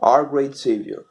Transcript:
our great Saviour